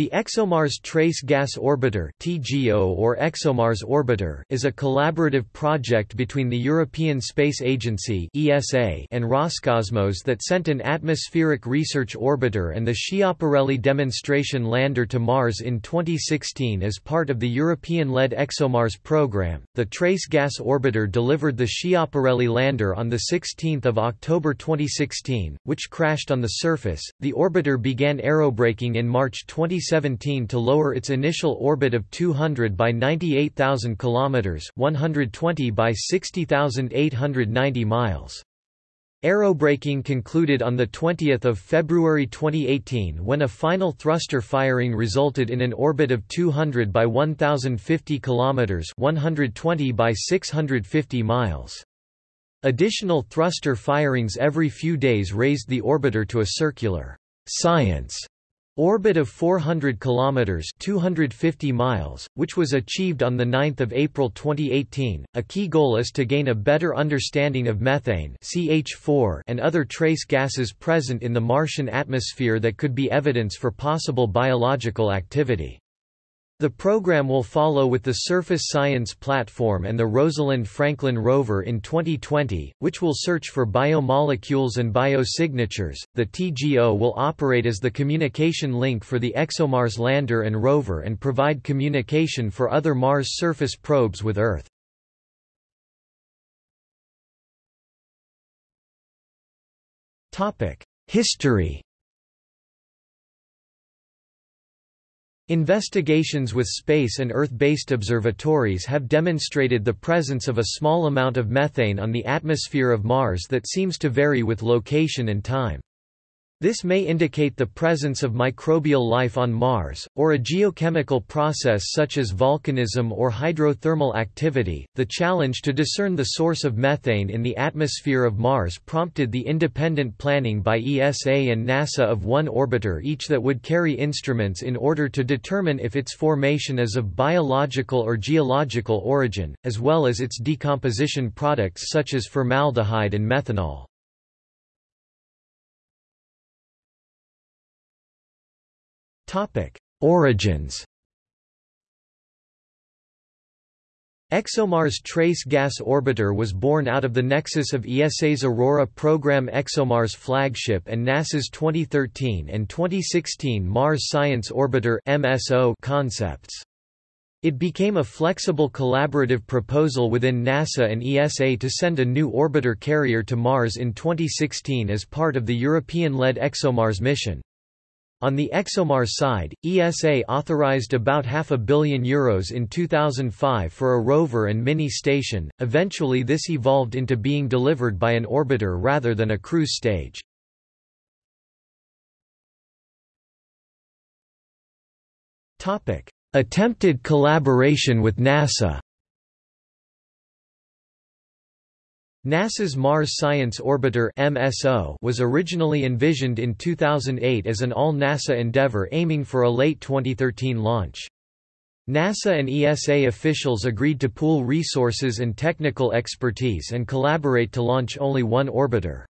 The ExoMars Trace Gas Orbiter (TGO or ExoMars Orbiter) is a collaborative project between the European Space Agency (ESA) and Roscosmos that sent an atmospheric research orbiter and the Schiaparelli demonstration lander to Mars in 2016 as part of the European-led ExoMars program. The Trace Gas Orbiter delivered the Schiaparelli lander on the 16th of October 2016, which crashed on the surface. The orbiter began aerobraking in March 2016 2017 to lower its initial orbit of 200 by 98,000 kilometers, 120 by 60,890 miles. Aerobraking concluded on 20 February 2018 when a final thruster firing resulted in an orbit of 200 by 1050 km 120 by 650 miles. Additional thruster firings every few days raised the orbiter to a circular science Orbit of 400 kilometers (250 miles), which was achieved on the 9th of April 2018. A key goal is to gain a better understanding of methane (CH4) and other trace gases present in the Martian atmosphere that could be evidence for possible biological activity. The program will follow with the Surface Science Platform and the Rosalind Franklin rover in 2020, which will search for biomolecules and biosignatures. The TGO will operate as the communication link for the ExoMars lander and rover and provide communication for other Mars surface probes with Earth. Topic: History Investigations with space and Earth-based observatories have demonstrated the presence of a small amount of methane on the atmosphere of Mars that seems to vary with location and time. This may indicate the presence of microbial life on Mars, or a geochemical process such as volcanism or hydrothermal activity. The challenge to discern the source of methane in the atmosphere of Mars prompted the independent planning by ESA and NASA of one orbiter each that would carry instruments in order to determine if its formation is of biological or geological origin, as well as its decomposition products such as formaldehyde and methanol. Origins ExoMars Trace Gas Orbiter was born out of the nexus of ESA's Aurora program ExoMars flagship and NASA's 2013 and 2016 Mars Science Orbiter MSO concepts. It became a flexible collaborative proposal within NASA and ESA to send a new orbiter carrier to Mars in 2016 as part of the European-led ExoMars mission. On the ExoMars side, ESA authorized about half a billion euros in 2005 for a rover and mini station, eventually this evolved into being delivered by an orbiter rather than a cruise stage. Attempted collaboration with NASA NASA's Mars Science Orbiter MSO was originally envisioned in 2008 as an all-NASA endeavor aiming for a late 2013 launch. NASA and ESA officials agreed to pool resources and technical expertise and collaborate to launch only one orbiter.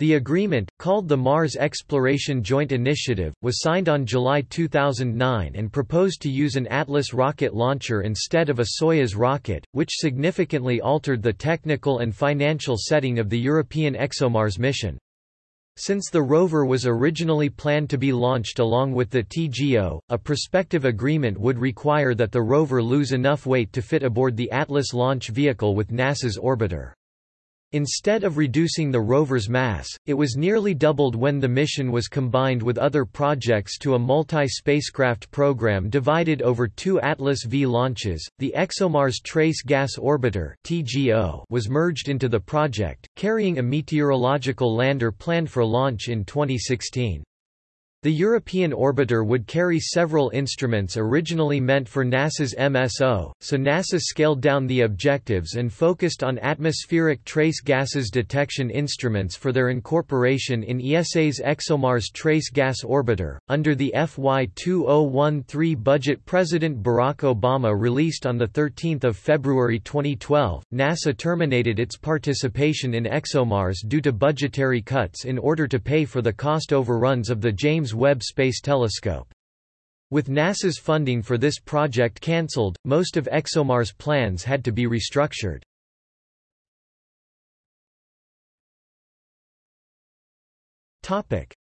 The agreement, called the Mars Exploration Joint Initiative, was signed on July 2009 and proposed to use an Atlas rocket launcher instead of a Soyuz rocket, which significantly altered the technical and financial setting of the European ExoMars mission. Since the rover was originally planned to be launched along with the TGO, a prospective agreement would require that the rover lose enough weight to fit aboard the Atlas launch vehicle with NASA's orbiter. Instead of reducing the rover's mass, it was nearly doubled when the mission was combined with other projects to a multi-spacecraft program divided over two Atlas V launches. The ExoMars Trace Gas Orbiter (TGO) was merged into the project, carrying a meteorological lander planned for launch in 2016. The European orbiter would carry several instruments originally meant for NASA's MSO, so NASA scaled down the objectives and focused on atmospheric trace gases detection instruments for their incorporation in ESA's ExoMars Trace Gas Orbiter. Under the FY 2013 budget President Barack Obama released on 13 February 2012, NASA terminated its participation in ExoMars due to budgetary cuts in order to pay for the cost overruns of the James Webb Space Telescope. With NASA's funding for this project cancelled, most of ExoMars' plans had to be restructured.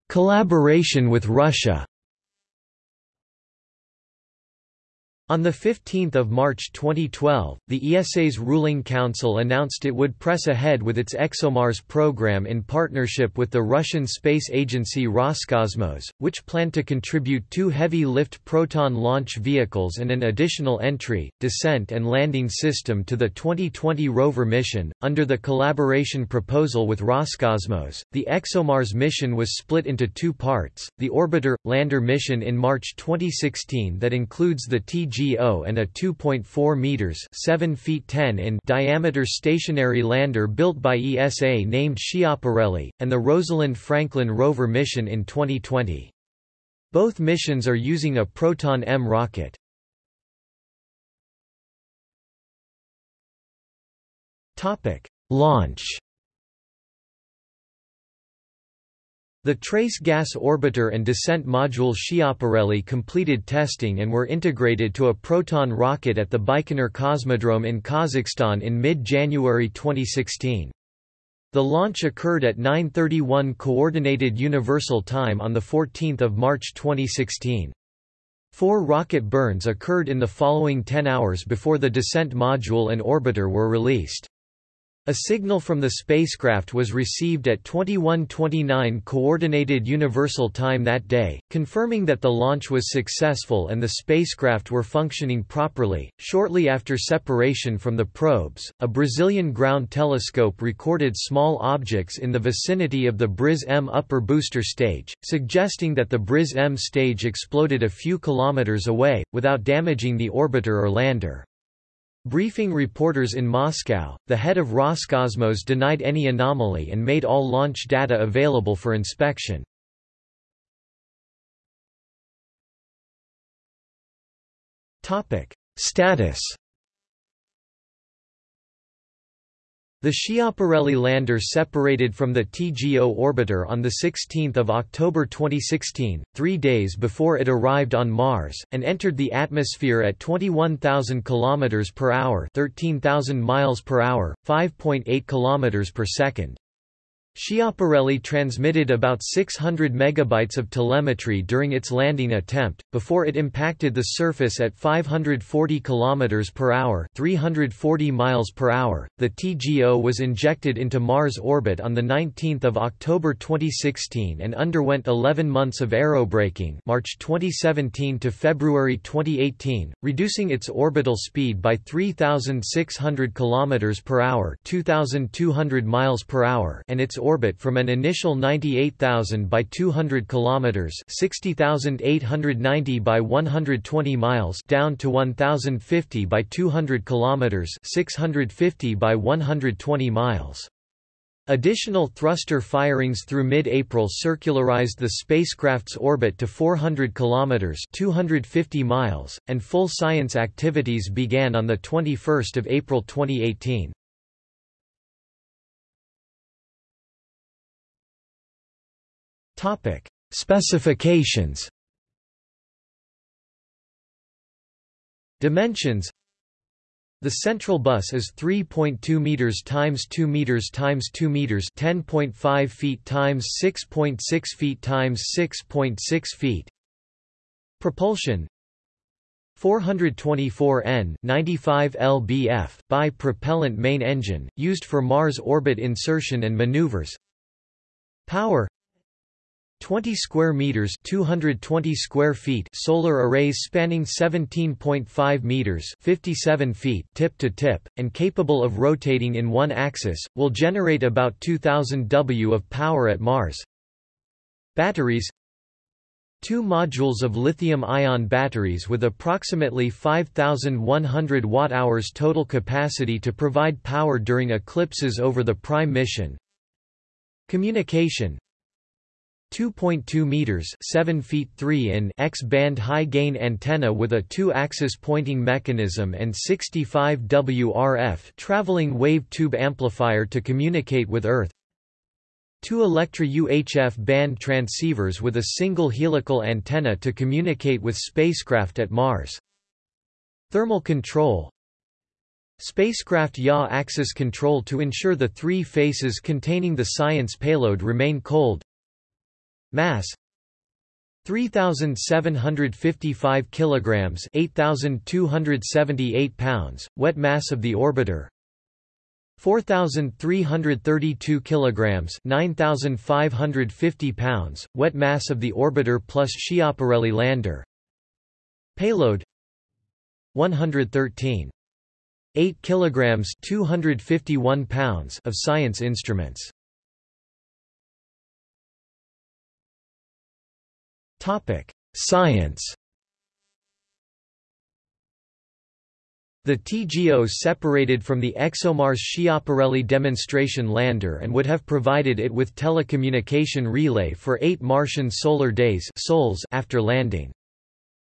Collaboration with Russia On 15 March 2012, the ESA's ruling council announced it would press ahead with its ExoMars program in partnership with the Russian space agency Roscosmos, which planned to contribute two heavy-lift Proton launch vehicles and an additional entry, descent and landing system to the 2020 rover mission. Under the collaboration proposal with Roscosmos, the ExoMars mission was split into two parts, the Orbiter-Lander mission in March 2016 that includes the TG And a 2.4 meters (7 feet 10 in) diameter stationary lander built by ESA named Schiaparelli, and the Rosalind Franklin rover mission in 2020. Both missions are using a Proton M rocket. Topic: Launch The Trace Gas Orbiter and Descent Module Schiaparelli completed testing and were integrated to a Proton rocket at the Baikonur Cosmodrome in Kazakhstan in mid-January 2016. The launch occurred at 9.31 Coordinated Universal Time on 14 March 2016. Four rocket burns occurred in the following 10 hours before the descent module and orbiter were released. A signal from the spacecraft was received at 21:29 coordinated universal time that day, confirming that the launch was successful and the spacecraft were functioning properly. Shortly after separation from the probes, a Brazilian ground telescope recorded small objects in the vicinity of the Briz-M upper booster stage, suggesting that the Briz-M stage exploded a few kilometers away without damaging the orbiter or lander. Briefing reporters in Moscow, the head of Roscosmos denied any anomaly and made all launch data available for inspection. Status The Schiaparelli lander separated from the TGO orbiter on 16 October 2016, three days before it arrived on Mars, and entered the atmosphere at 21,000 km per hour 13,000 miles per hour, 5.8 km per second. Schiaparelli transmitted about 600 megabytes of telemetry during its landing attempt, before it impacted the surface at 540 km per hour 340 miles per hour. .The TGO was injected into Mars orbit on 19 October 2016 and underwent 11 months of aerobraking March 2017 to February 2018, reducing its orbital speed by 3,600 km per hour 2,200 miles per hour and its orbit from an initial 98,000 by 200 kilometers, 60,890 by 120 miles, down to 1,050 by 200 kilometers, 650 by 120 miles. Additional thruster firings through mid-April circularized the spacecraft's orbit to 400 kilometers (250 miles), and full science activities began on the 21st of April 2018. Topic: Specifications. Dimensions. The central bus is 3.2 meters times 2 meters times 2 meters, 10.5 feet times 6.6 feet times 6.6 feet. Propulsion 424N 95 lbf bi-propellant main engine, used for Mars orbit insertion and maneuvers Power 20 square meters 220 square feet solar arrays spanning 17.5 meters 57 feet tip to tip and capable of rotating in one axis will generate about 2000 W of power at Mars. Batteries Two modules of lithium-ion batteries with approximately 5100 watt-hours total capacity to provide power during eclipses over the prime mission. Communication 2.2 meters, 7 feet 3 in X-band high-gain antenna with a two-axis pointing mechanism and 65 WRF traveling wave tube amplifier to communicate with Earth. Two Electra UHF band transceivers with a single helical antenna to communicate with spacecraft at Mars. Thermal control Spacecraft yaw axis control to ensure the three faces containing the science payload remain cold Mass. 3755 kilograms 8278 pounds wet mass of the orbiter. 4332 kilograms 9550 pounds wet mass of the orbiter plus Schiaparelli lander. Payload. 113 8 kilograms 251 pounds of science instruments science The TGO separated from the ExoMars Schiaparelli demonstration lander and would have provided it with telecommunication relay for eight Martian solar days after landing.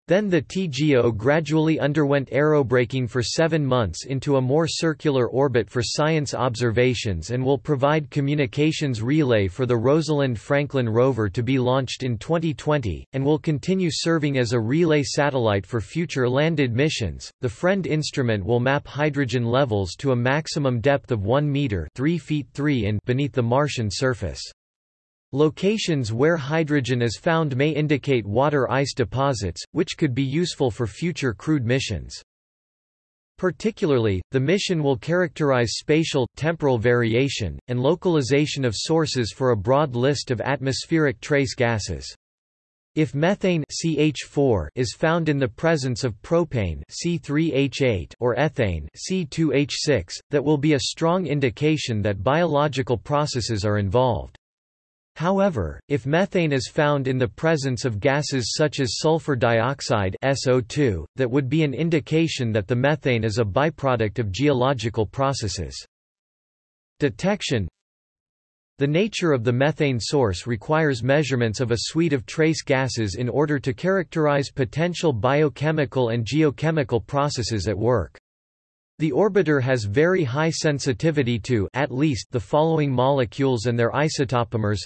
Then the TGO gradually underwent aerobraking for seven months into a more circular orbit for science observations and will provide communications relay for the Rosalind Franklin rover to be launched in 2020, and will continue serving as a relay satellite for future landed missions. The FREND instrument will map hydrogen levels to a maximum depth of 1 meter 3 feet 3 in beneath the Martian surface. Locations where hydrogen is found may indicate water ice deposits, which could be useful for future crewed missions. Particularly, the mission will characterize spatial, temporal variation, and localization of sources for a broad list of atmospheric trace gases. If methane CH4 is found in the presence of propane C3H8 or ethane C2H6, that will be a strong indication that biological processes are involved. However, if methane is found in the presence of gases such as sulfur dioxide SO2, that would be an indication that the methane is a byproduct of geological processes. Detection The nature of the methane source requires measurements of a suite of trace gases in order to characterize potential biochemical and geochemical processes at work. The orbiter has very high sensitivity to at least the following molecules and their isotopomers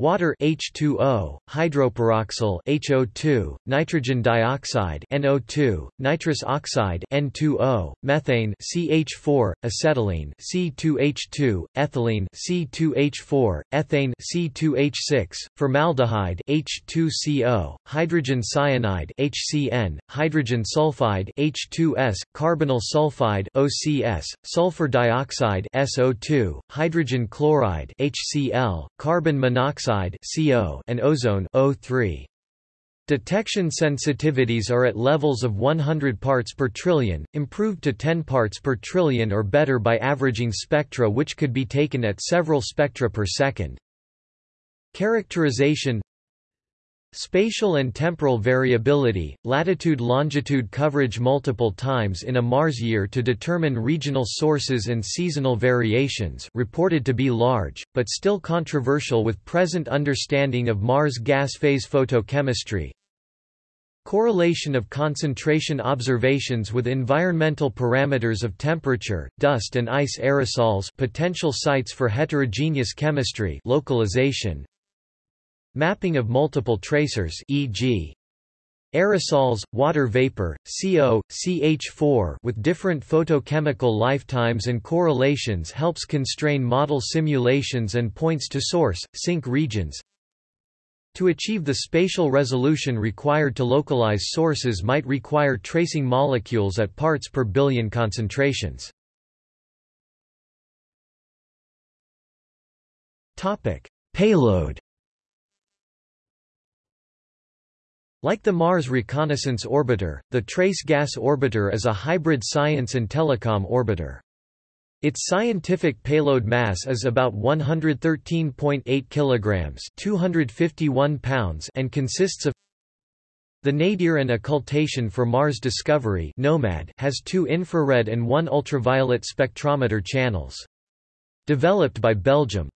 Water H2O, hydroperoxyl HO2, nitrogen dioxide NO2, nitrous oxide N2O, methane CH4, acetylene C2H2, ethylene C2H4, ethane C2H6, formaldehyde H2CO, hydrogen cyanide HCN, hydrogen sulfide H2S, carbonyl sulfide OCS, sulfur dioxide SO2, hydrogen chloride HCl, carbon monoxide dioxide CO and ozone O3. Detection sensitivities are at levels of 100 parts per trillion, improved to 10 parts per trillion or better by averaging spectra which could be taken at several spectra per second. Characterization Spatial and temporal variability, latitude-longitude coverage multiple times in a Mars year to determine regional sources and seasonal variations reported to be large, but still controversial with present understanding of Mars gas phase photochemistry. Correlation of concentration observations with environmental parameters of temperature, dust and ice aerosols potential sites for heterogeneous chemistry localization, Mapping of multiple tracers e.g. Aerosols, water vapor, CO, CH4 with different photochemical lifetimes and correlations helps constrain model simulations and points to source, sink regions. To achieve the spatial resolution required to localize sources might require tracing molecules at parts per billion concentrations. Payload Like the Mars Reconnaissance Orbiter, the Trace Gas Orbiter is a hybrid science and telecom orbiter. Its scientific payload mass is about 113.8 kilograms, 251 pounds, and consists of the nadir and occultation for Mars Discovery (NOMAD) has two infrared and one ultraviolet spectrometer channels. Developed by Belgium.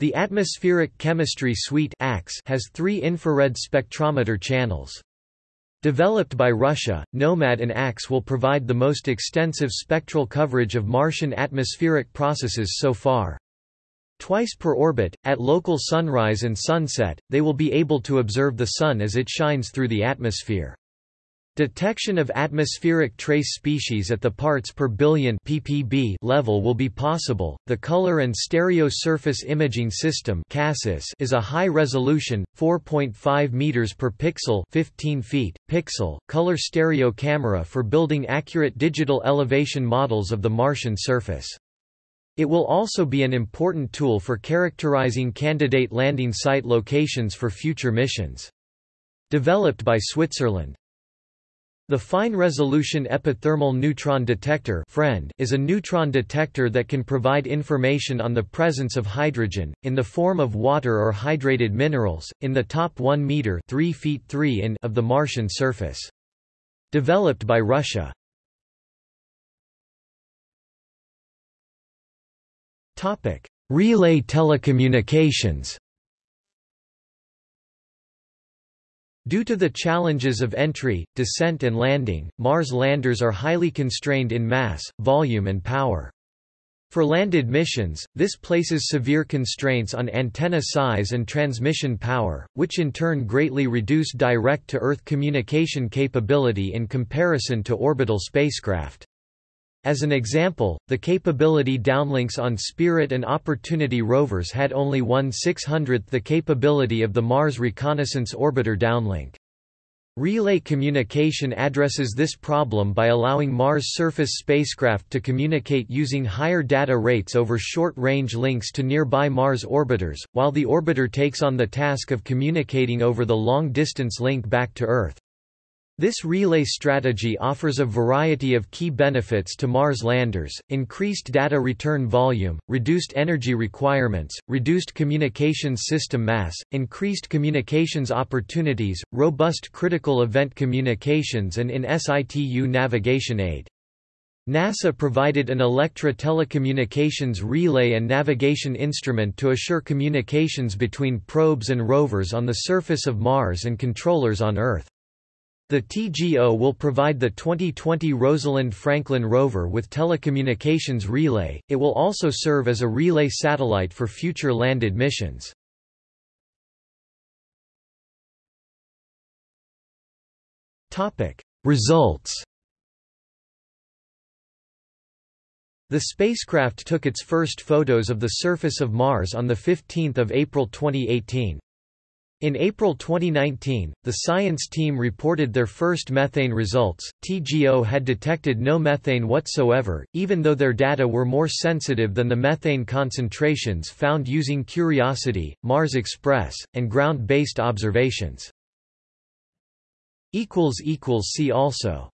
The Atmospheric Chemistry Suite has three infrared spectrometer channels. Developed by Russia, NOMAD and ACS will provide the most extensive spectral coverage of Martian atmospheric processes so far. Twice per orbit, at local sunrise and sunset, they will be able to observe the Sun as it shines through the atmosphere. Detection of atmospheric trace species at the parts per billion ppb level will be possible. The Color and Stereo Surface Imaging System (CaSSIS) is a high-resolution 4.5 meters per pixel, 15 feet pixel color stereo camera for building accurate digital elevation models of the Martian surface. It will also be an important tool for characterizing candidate landing site locations for future missions. Developed by Switzerland. The Fine-Resolution Epithermal Neutron Detector is a neutron detector that can provide information on the presence of hydrogen, in the form of water or hydrated minerals, in the top 1 meter 3 feet 3 in of the Martian surface. Developed by Russia. Relay telecommunications Due to the challenges of entry, descent and landing, Mars landers are highly constrained in mass, volume and power. For landed missions, this places severe constraints on antenna size and transmission power, which in turn greatly reduce direct-to-Earth communication capability in comparison to orbital spacecraft. As an example, the capability downlinks on Spirit and Opportunity rovers had only one 600th the capability of the Mars Reconnaissance Orbiter downlink. Relay communication addresses this problem by allowing Mars surface spacecraft to communicate using higher data rates over short-range links to nearby Mars orbiters, while the orbiter takes on the task of communicating over the long-distance link back to Earth. This relay strategy offers a variety of key benefits to Mars landers, increased data return volume, reduced energy requirements, reduced communications system mass, increased communications opportunities, robust critical event communications and in situ navigation aid. NASA provided an Electra telecommunications relay and navigation instrument to assure communications between probes and rovers on the surface of Mars and controllers on Earth. The TGO will provide the 2020 Rosalind Franklin rover with telecommunications relay, it will also serve as a relay satellite for future landed missions. Results The spacecraft took its first photos of the surface of Mars on 15 April 2018. In April 2019, the science team reported their first methane results. TGO had detected no methane whatsoever, even though their data were more sensitive than the methane concentrations found using Curiosity, Mars Express, and ground based observations. See also